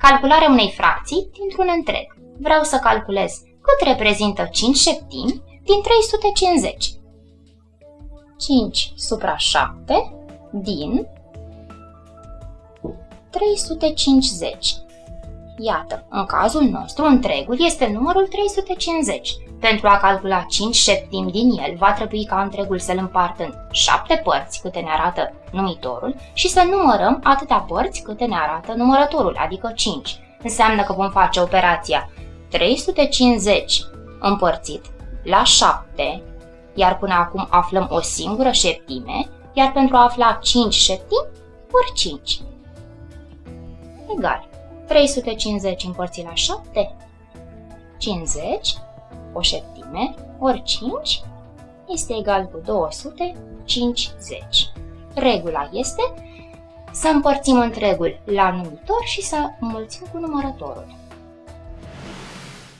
Calcularea unei fracții dintr-un întreg. Vreau să calculez cât reprezintă 5 șeptimi din 350. 5 supra 7 din 350. Iată, în cazul nostru, întregul este numărul 350. Pentru a calcula 5 șeptimi din el, va trebui ca întregul să-l împartă în 7 părți, câte ne arată numitorul, și să numărăm atâtea părți câte ne arată numărătorul, adică 5. Înseamnă că vom face operația 350 împărțit la 7, iar până acum aflăm o singură șeptime, iar pentru a afla 5 șeptimi, ori 5. Egal. 350 împărțit la 7, 50, o șeptime, ori 5, este egal cu 250. Regula este să împărțim întregul la numitor și să înmulțim cu numărătorul.